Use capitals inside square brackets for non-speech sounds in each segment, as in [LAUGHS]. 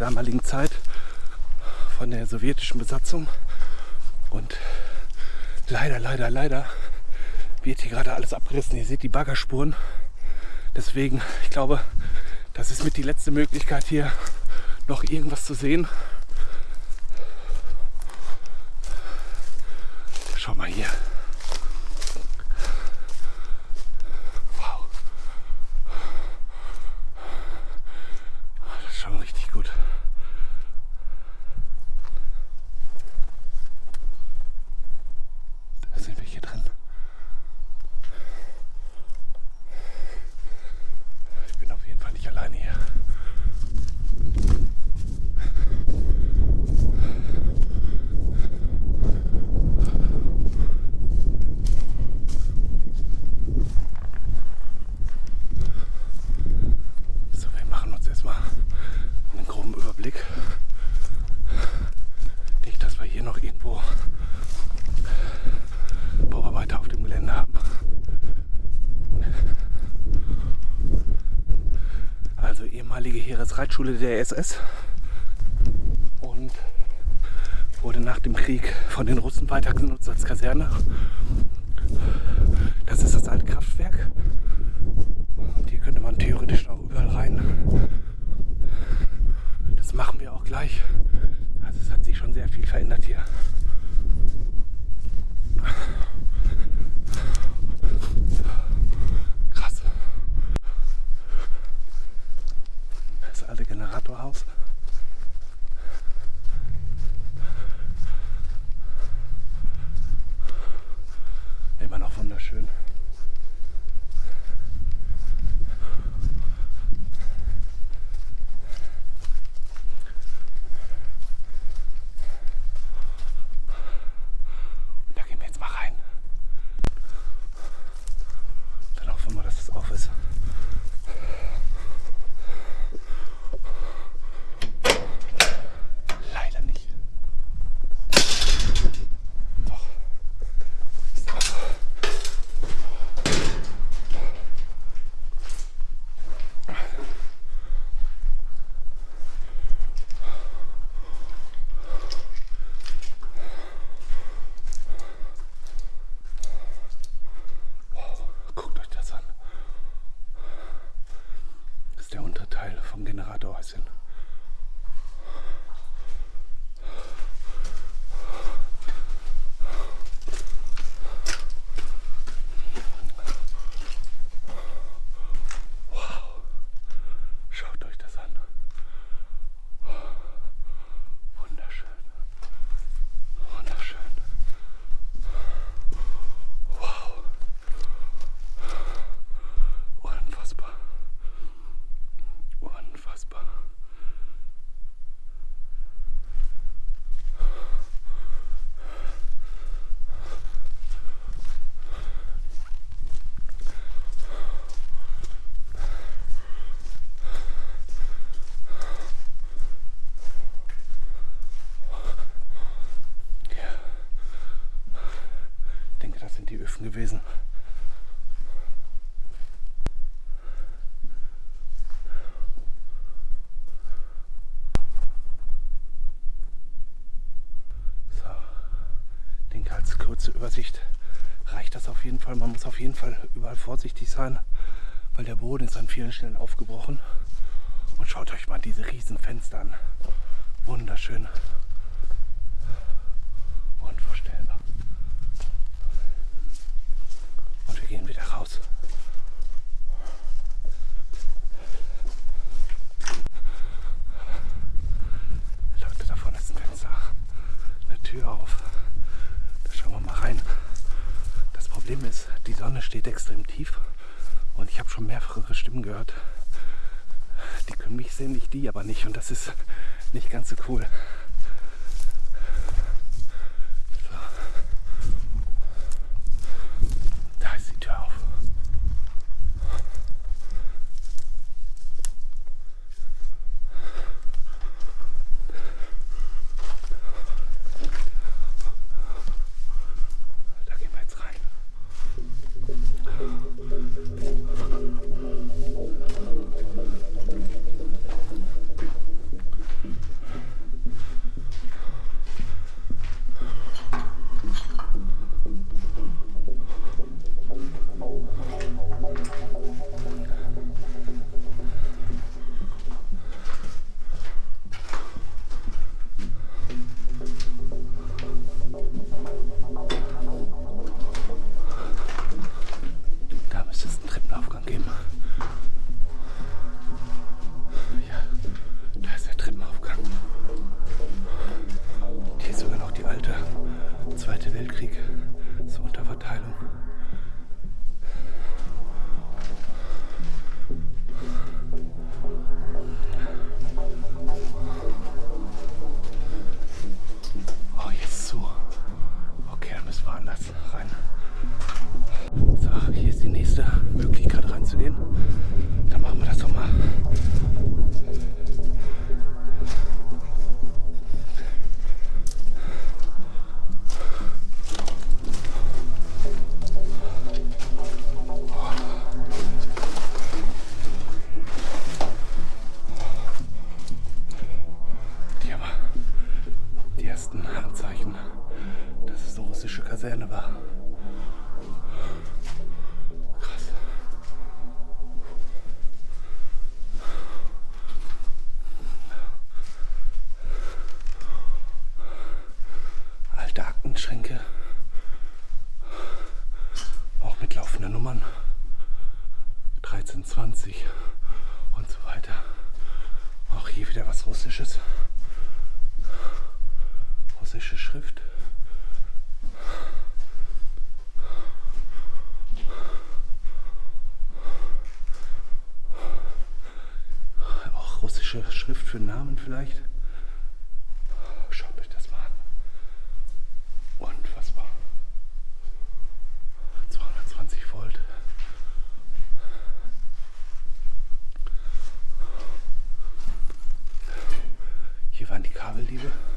damaligen Zeit von der sowjetischen Besatzung. Und leider, leider, leider wird hier gerade alles abgerissen. Ihr seht die Baggerspuren. Deswegen, ich glaube, das ist mit die letzte Möglichkeit hier noch irgendwas zu sehen. Schau mal hier. Wow. Das ist schon richtig gut. Da sind wir hier drin. Ich bin auf jeden Fall nicht alleine hier. So, wir machen uns erstmal einen groben Überblick. Nicht, dass wir hier noch irgendwo Bauarbeiter auf dem Gelände haben. Also ehemalige Heeresreitschule der SS und wurde nach dem Krieg von den Russen weiter genutzt als Kaserne. Das ist das alte Kraftwerk. Und hier könnte man theoretisch auch überall rein. Das machen wir auch gleich. Also es hat sich schon sehr viel verändert hier. Gewesen. So, ich denke, als kurze Übersicht reicht das auf jeden Fall. Man muss auf jeden Fall überall vorsichtig sein, weil der Boden ist an vielen Stellen aufgebrochen. Und schaut euch mal diese riesen Fenster an. Wunderschön. Unvorstellbar. Und wir raus. Leute, davon ist ein Fenster. Eine Tür auf. Da schauen wir mal rein. Das Problem ist, die Sonne steht extrem tief und ich habe schon mehrere Stimmen gehört. Die können mich sehen, ich die aber nicht und das ist nicht ganz so cool. Zweite Weltkrieg zur Unterverteilung. Kabeldiebe.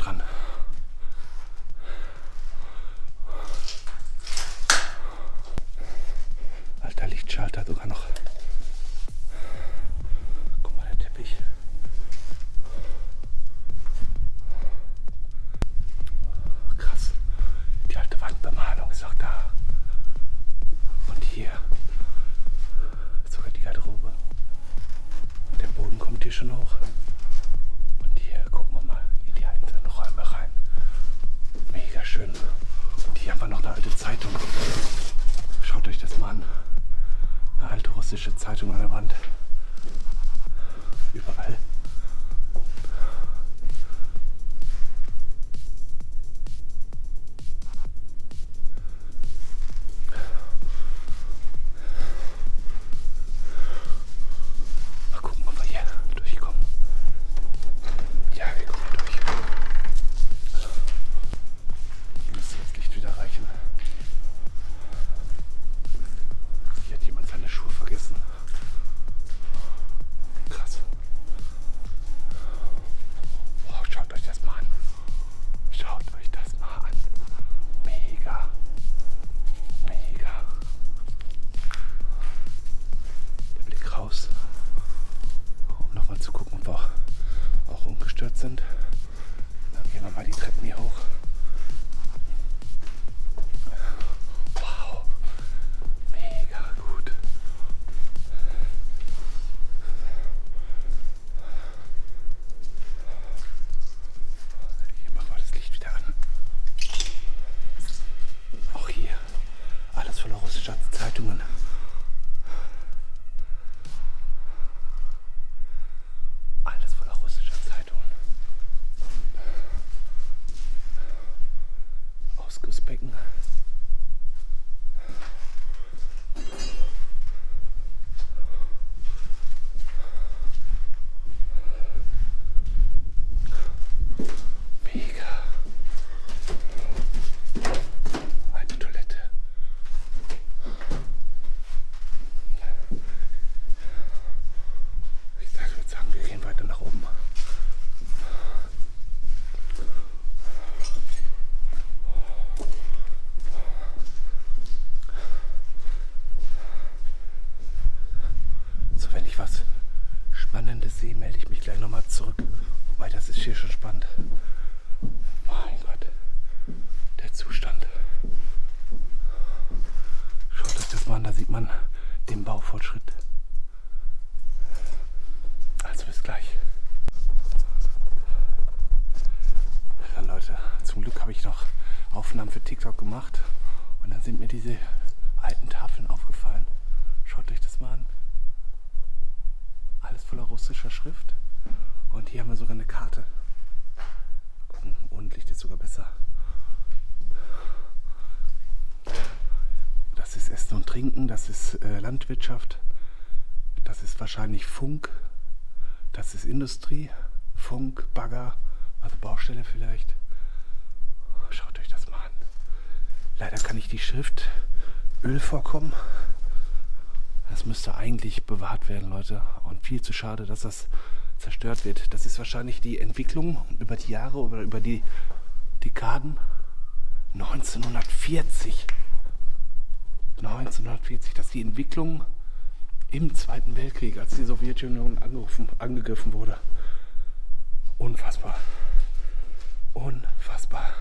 Dran. Aufnahmen für TikTok gemacht und dann sind mir diese alten Tafeln aufgefallen. Schaut euch das mal an. Alles voller russischer Schrift. Und hier haben wir sogar eine Karte. Ohne Licht ist sogar besser. Das ist Essen und Trinken, das ist äh, Landwirtschaft, das ist wahrscheinlich Funk, das ist Industrie, Funk, Bagger, also Baustelle vielleicht. Schaut euch das mal an. Leider kann ich die Schrift Öl vorkommen. Das müsste eigentlich bewahrt werden, Leute. Und viel zu schade, dass das zerstört wird. Das ist wahrscheinlich die Entwicklung über die Jahre oder über die Dekaden. 1940. 1940, dass die Entwicklung im Zweiten Weltkrieg, als die Sowjetunion angegriffen wurde. Unfassbar. Unfassbar.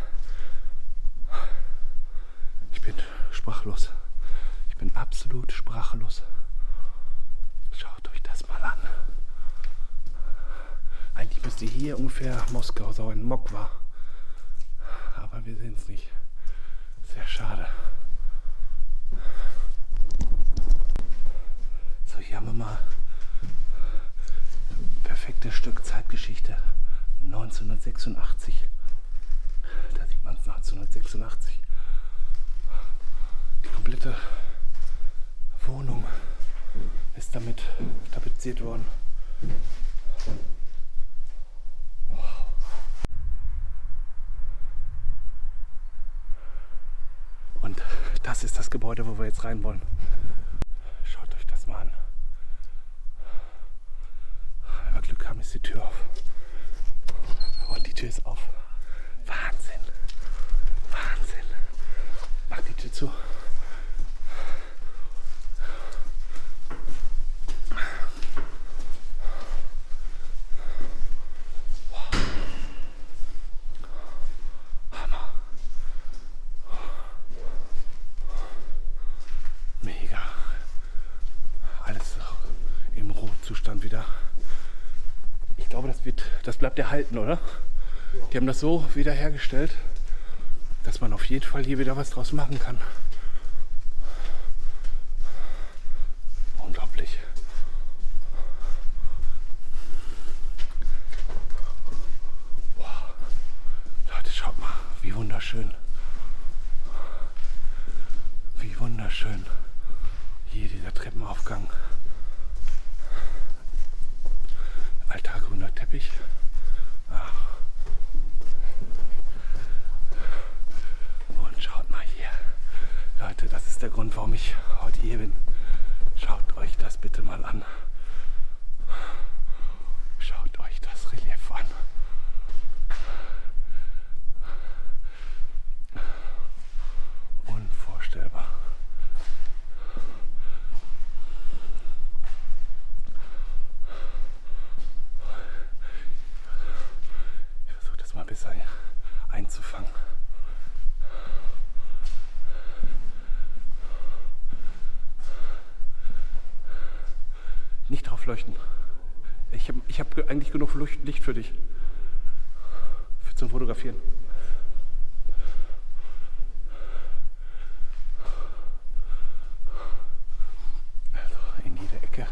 Bin sprachlos. Ich bin absolut sprachlos. Schaut euch das mal an. Eigentlich müsste hier ungefähr Moskau sein, Mokwa. Aber wir sehen es nicht. Sehr schade. So, hier haben wir mal perfektes Stück Zeitgeschichte. 1986. Da sieht man es 1986 vermietelte Wohnung ist damit tapeziert worden. Und das ist das Gebäude, wo wir jetzt rein wollen. Schaut euch das mal an. Wenn wir Glück haben, ist die Tür auf. Und die Tür ist auf. Bleibt erhalten, oder? Die haben das so wiederhergestellt, dass man auf jeden Fall hier wieder was draus machen kann. Unglaublich. Wow. Leute, schaut mal, wie wunderschön. Wie wunderschön. Hier dieser Treppenaufgang. Alter grüner Teppich. Ach. Und schaut mal hier. Leute, das ist der Grund, warum ich heute hier bin. Schaut euch das bitte mal an. Schaut euch das Relief an. Unvorstellbar. Ich versuche das mal besser einzufangen. Nicht drauf leuchten. Ich habe ich hab ge- eigentlich genug Licht für dich. Für zum Fotografieren. Also in jeder Ecke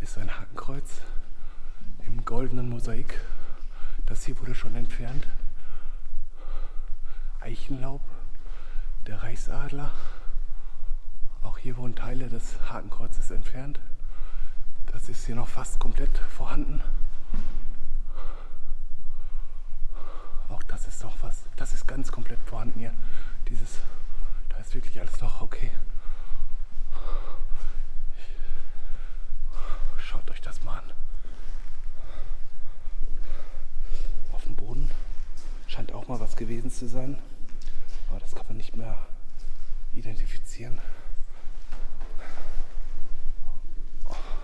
ist ein Hakenkreuz im goldenen Mosaik. Das hier wurde schon entfernt. Eichenlaub, der Reichsadler. Auch hier wurden Teile des Hakenkreuzes entfernt. Das ist hier noch fast komplett vorhanden. Auch das ist noch was. Das ist ganz komplett vorhanden hier. Dieses, da ist wirklich alles noch okay. Schaut euch das mal an. Auf dem Boden scheint auch mal was gewesen zu sein. Aber das kann man nicht mehr identifizieren.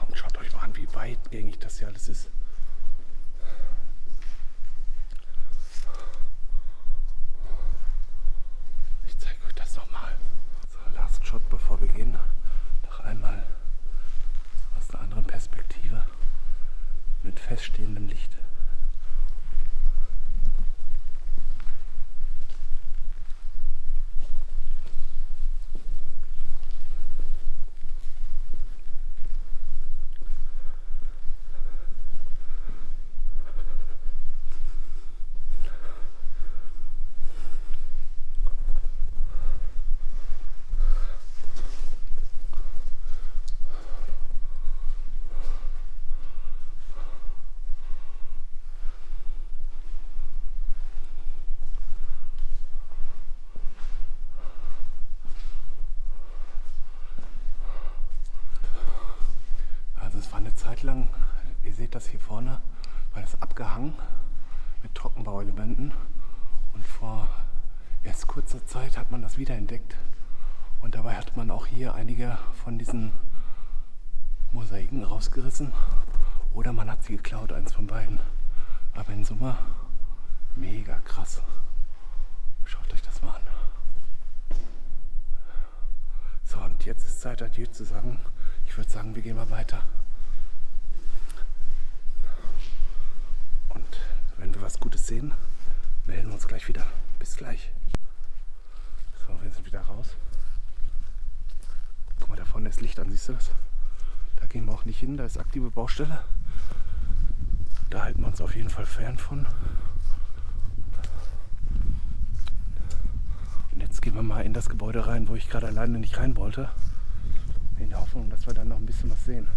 Und schaut euch mal an, wie weitgängig das hier alles ist. Ich zeige euch das nochmal. So, Last Shot, bevor wir gehen. Noch einmal aus einer anderen Perspektive mit feststehendem Licht. Also es war eine Zeit lang, ihr seht das hier vorne, war das abgehangen mit Trockenbauelementen. Und vor erst kurzer Zeit hat man das wiederentdeckt. Und dabei hat man auch hier einige von diesen Mosaiken rausgerissen. Oder man hat sie geklaut, eins von beiden. Aber in Summe mega krass. Schaut euch das mal an. So, und jetzt ist Zeit, Adieu zu sagen. Ich würde sagen, wir gehen mal weiter. Und wenn wir was Gutes sehen, melden wir uns gleich wieder. Bis gleich. So, wir sind wieder raus. Guck mal, da vorne ist Licht an, siehst du das? Da gehen wir auch nicht hin, da ist aktive Baustelle. Da halten wir uns auf jeden Fall fern von. Und jetzt gehen wir mal in das Gebäude rein, wo ich gerade alleine nicht rein wollte. In der Hoffnung, dass wir dann noch ein bisschen was sehen.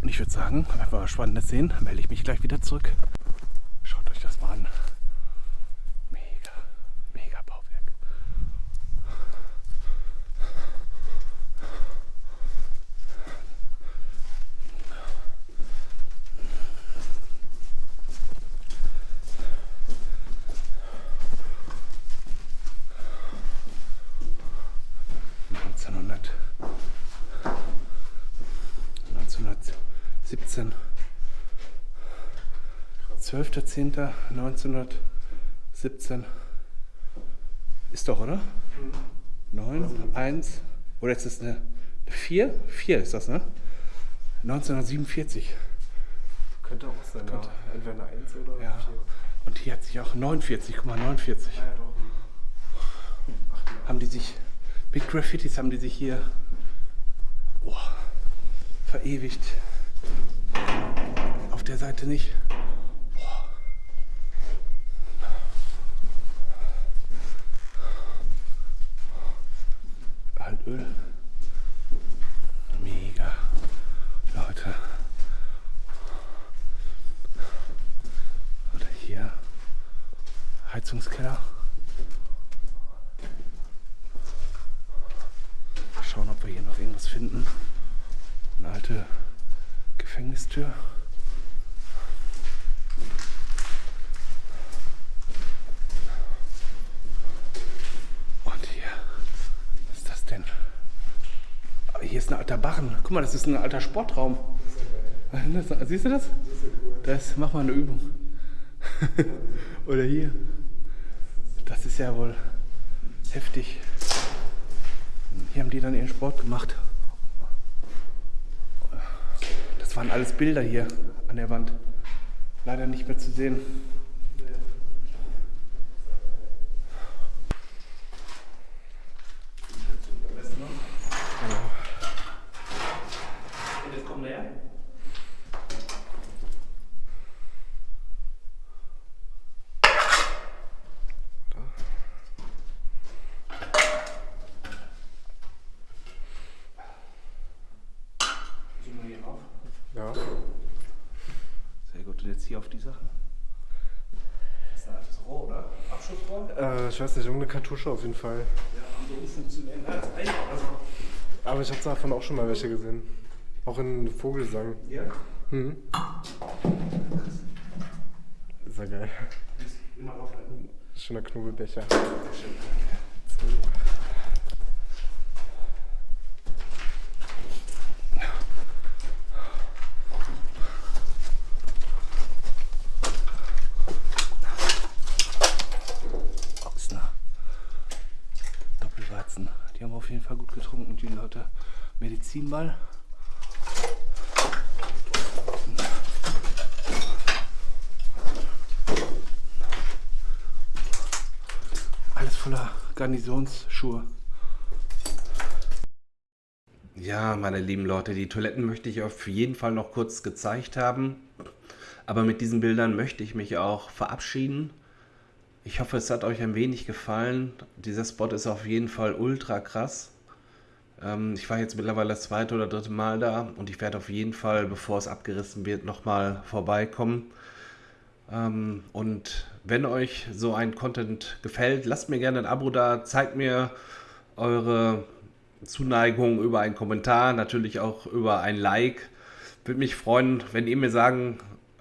Und ich würde sagen, wenn wir was Spannendes sehen, melde ich mich gleich wieder zurück. Schaut euch das mal an. Mega, mega Bauwerk. 1917. 12.10.1917. Ist doch, oder? Mhm. 9, 1. Oder ist das eine 4? 4 ist das, ne? 1947. Könnte auch sein, Könnte. ja. Entweder eine 1 oder ja. 4. Und hier hat sich auch 49, guck mal, 49. Ah, ja, doch. Ach, haben die sich, mit Graffitis haben die sich hier oh, verewigt. Auf der Seite nicht. Altöl. Mega. Leute. Oder hier. Heizungskeller. Schauen, ob wir hier noch irgendwas finden. Eine alte Gefängnistür. hier ist ein alter Barren. Guck mal, das ist ein alter Sportraum. Siehst du das? Das, mach mal eine Übung. [LAUGHS] Oder hier. Das ist ja wohl heftig. Hier haben die dann ihren Sport gemacht. Das waren alles Bilder hier an der Wand. Leider nicht mehr zu sehen. hier auf die Sachen? Das ist ein altes Rohr, oder? Abschussrohr? Äh, ich weiß nicht, irgendeine Kartusche auf jeden Fall. Ja, haben so umfunktionierend als Eicher oder so. Aber ich habe davon auch schon mal welche gesehen. Auch in Vogelsang. Ja? Mhm. Ist ja geil. Schöner Knobelbecher. Sehr schön. auf jeden Fall gut getrunken, die Leute. Medizinball. Alles voller Garnisonsschuhe. Ja, meine lieben Leute, die Toiletten möchte ich auf jeden Fall noch kurz gezeigt haben. Aber mit diesen Bildern möchte ich mich auch verabschieden. Ich hoffe, es hat euch ein wenig gefallen. Dieser Spot ist auf jeden Fall ultra krass. Ähm, ich war jetzt mittlerweile das zweite oder dritte Mal da und ich werde auf jeden Fall, bevor es abgerissen wird, nochmal vorbeikommen. Ähm, und wenn euch so ein Content gefällt, lasst mir gerne ein Abo da, zeigt mir eure Zuneigung über einen Kommentar, natürlich auch über ein Like. Würde mich freuen, wenn ihr mir sagen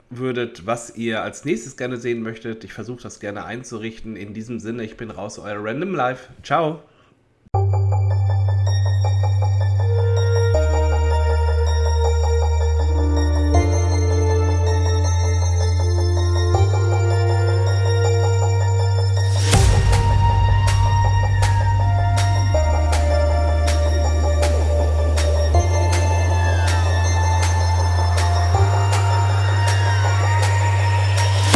würdet, was ihr als nächstes gerne sehen möchtet. Ich versuche das gerne einzurichten. In diesem Sinne, ich bin raus, euer Random Life. Ciao.